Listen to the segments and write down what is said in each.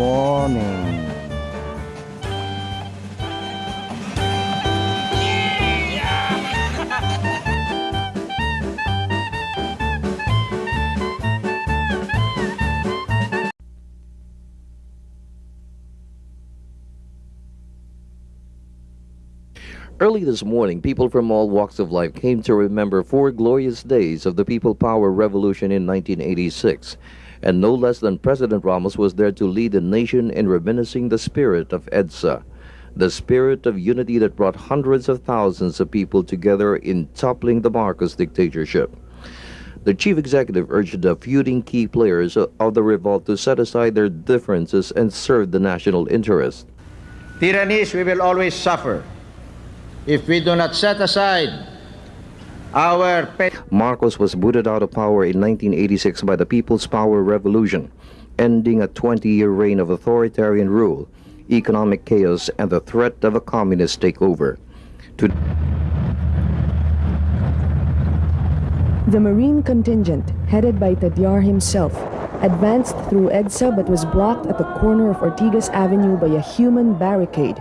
morning. Early this morning, people from all walks of life came to remember four glorious days of the People Power Revolution in 1986. And no less than President Ramos was there to lead the nation in reminiscing the spirit of EDSA, the spirit of unity that brought hundreds of thousands of people together in toppling the Marcos dictatorship. The chief executive urged the feuding key players of the revolt to set aside their differences and serve the national interest. Tyrannies we will always suffer if we do not set aside our Marcos was booted out of power in 1986 by the People's Power Revolution, ending a 20-year reign of authoritarian rule, economic chaos, and the threat of a communist takeover. To the Marine contingent, headed by Tadiar himself, advanced through EDSA but was blocked at the corner of Ortigas Avenue by a human barricade.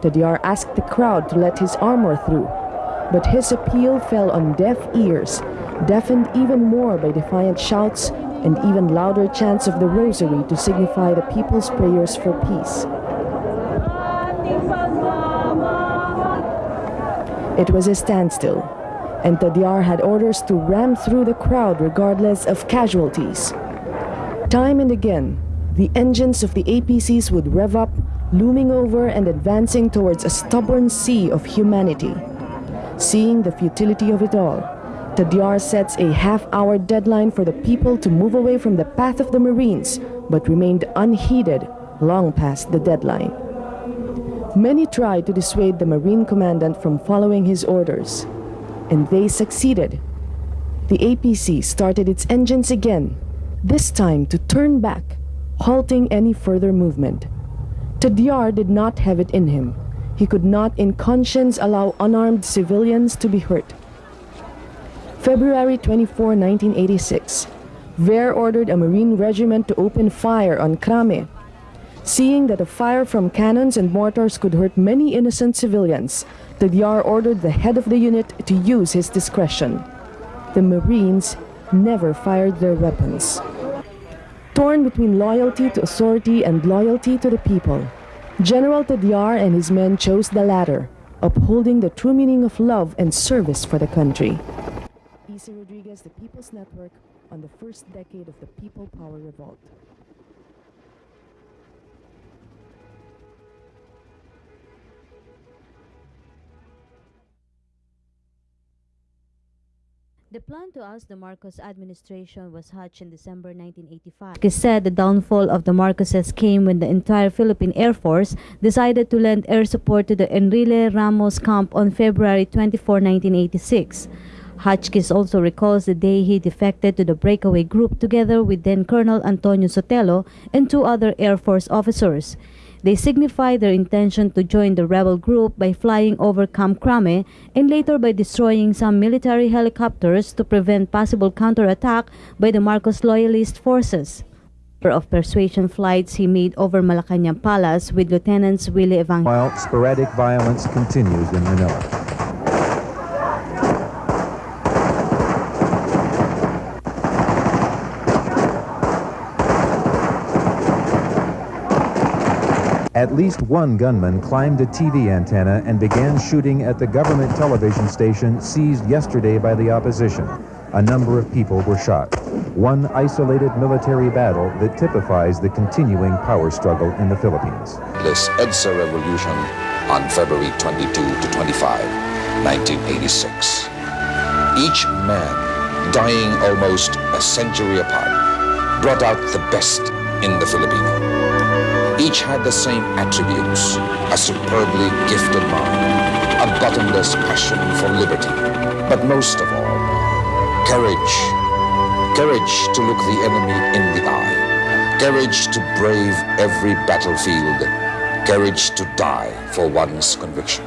Tadiar asked the crowd to let his armor through, but his appeal fell on deaf ears, deafened even more by defiant shouts and even louder chants of the rosary to signify the people's prayers for peace. It was a standstill, and Tadiar had orders to ram through the crowd regardless of casualties. Time and again, the engines of the APCs would rev up looming over and advancing towards a stubborn sea of humanity. Seeing the futility of it all, Tadiar sets a half-hour deadline for the people to move away from the path of the Marines, but remained unheeded long past the deadline. Many tried to dissuade the Marine commandant from following his orders, and they succeeded. The APC started its engines again, this time to turn back, halting any further movement. Tadiar did not have it in him. He could not in conscience allow unarmed civilians to be hurt. February 24, 1986, Ver ordered a Marine regiment to open fire on Crame. Seeing that a fire from cannons and mortars could hurt many innocent civilians, the Tadiar ordered the head of the unit to use his discretion. The Marines never fired their weapons torn between loyalty to authority and loyalty to the people. General Tadiar and his men chose the latter, upholding the true meaning of love and service for the country. Isa Rodriguez, The People's Network, on the first decade of the People Power Revolt. The plan to oust the Marcos administration was hatched in December 1985. It said the downfall of the Marcoses came when the entire Philippine Air Force decided to lend air support to the Enrile Ramos camp on February 24, 1986. Hotchkiss also recalls the day he defected to the breakaway group together with then Colonel Antonio Sotelo and two other Air Force officers. They signified their intention to join the rebel group by flying over Camp Crame and later by destroying some military helicopters to prevent possible counterattack by the Marcos loyalist forces. of persuasion flights he made over Malacanang Palace with Lieutenants Willie Evangelista. While sporadic violence continues in Manila. At least one gunman climbed a TV antenna and began shooting at the government television station seized yesterday by the opposition. A number of people were shot. One isolated military battle that typifies the continuing power struggle in the Philippines. This EDSA revolution on February 22 to 25, 1986. Each man, dying almost a century apart, brought out the best in the Filipino. Each had the same attributes, a superbly gifted mind, a bottomless passion for liberty, but most of all, courage. Courage to look the enemy in the eye, courage to brave every battlefield, courage to die for one's conviction.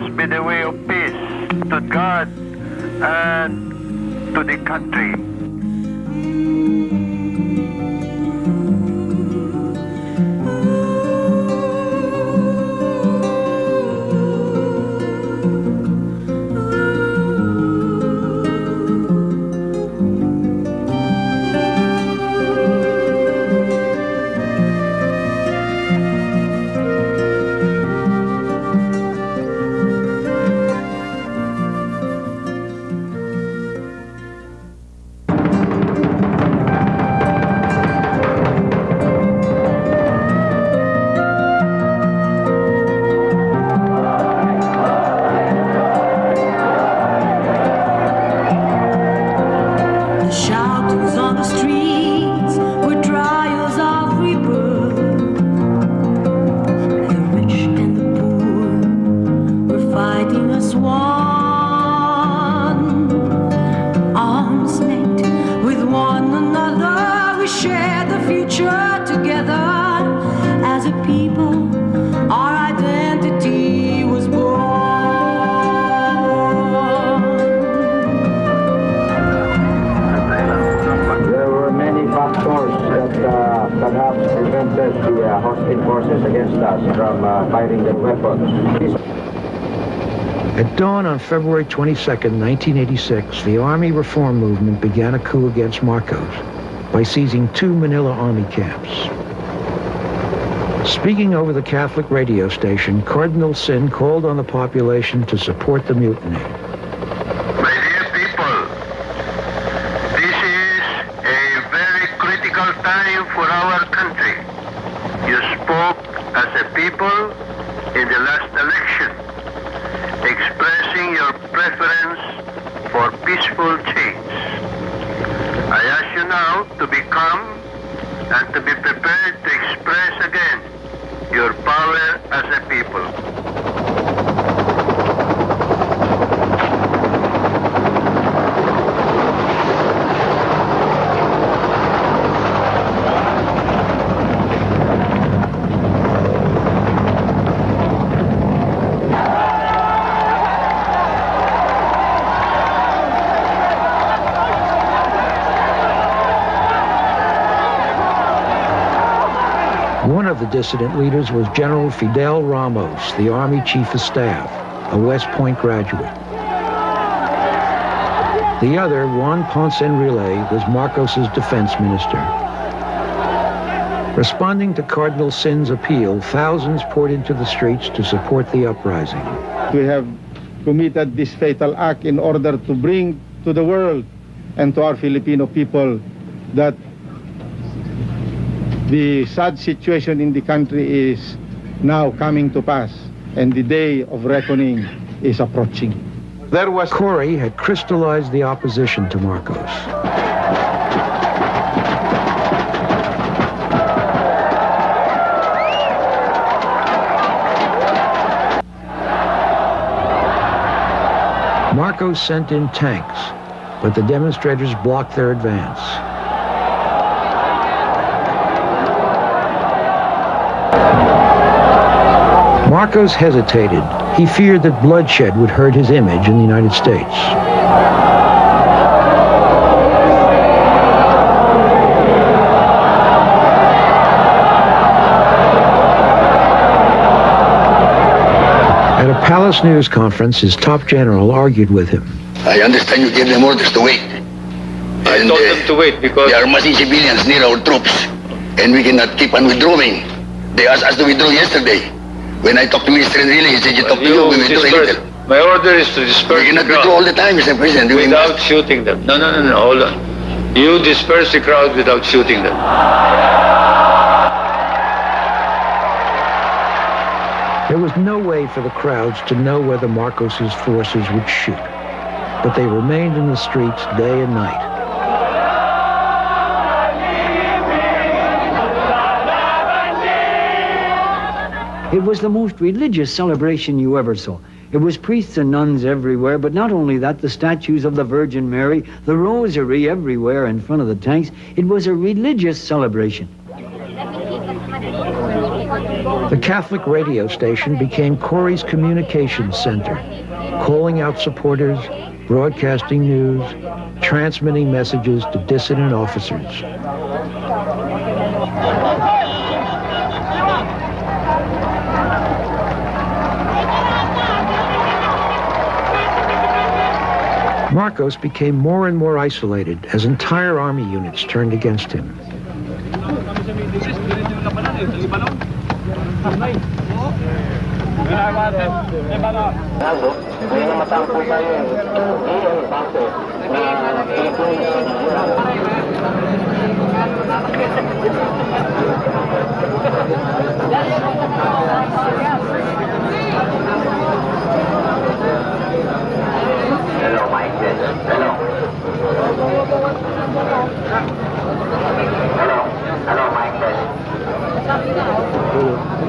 Must be the way of peace to God and to the country. Us from uh, firing their weapons. At dawn on February 22, 1986, the Army Reform Movement began a coup against Marcos by seizing two Manila Army camps. Speaking over the Catholic radio station, Cardinal Sin called on the population to support the mutiny. My dear people, this is a very critical time for our country. You spoke as a people in the last election, expressing your preference for peaceful change. I ask you now to become and to be prepared to express again your power as a people. The dissident leaders was General Fidel Ramos, the Army Chief of Staff, a West Point graduate. The other, Juan Ponce Enrile, was Marcos's defense minister. Responding to Cardinal Sin's appeal, thousands poured into the streets to support the uprising. We have committed this fatal act in order to bring to the world and to our Filipino people that the sad situation in the country is now coming to pass and the day of reckoning is approaching. There was Cory had crystallized the opposition to Marcos. Marcos sent in tanks, but the demonstrators blocked their advance. Marcos hesitated. He feared that bloodshed would hurt his image in the United States. At a palace news conference, his top general argued with him. I understand you gave them orders to wait. I And, told uh, them to wait because There are massing civilians near our troops, and we cannot keep on withdrawing. They asked us to withdraw yesterday. When I talked to Mr. Enrile, he said you talked to you, we withdraw a disperse. little. My order is to disperse We cannot the withdraw all the time, Mr. President. We without must- shooting them. No, no, no, no, hold on. You disperse the crowd without shooting them. There was no way for the crowds to know whether Marcos's forces would shoot, but they remained in the streets day and night. It was the most religious celebration you ever saw. It was priests and nuns everywhere, but not only that, the statues of the Virgin Mary, the rosary everywhere in front of the tanks. It was a religious celebration. The Catholic radio station became Cory's communications center, calling out supporters, broadcasting news, transmitting messages to dissident officers. Marcos became more and more isolated as entire army units turned against him.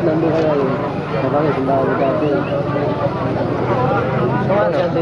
nên đi ra đây mà có chúng ta đi ra không ăn thì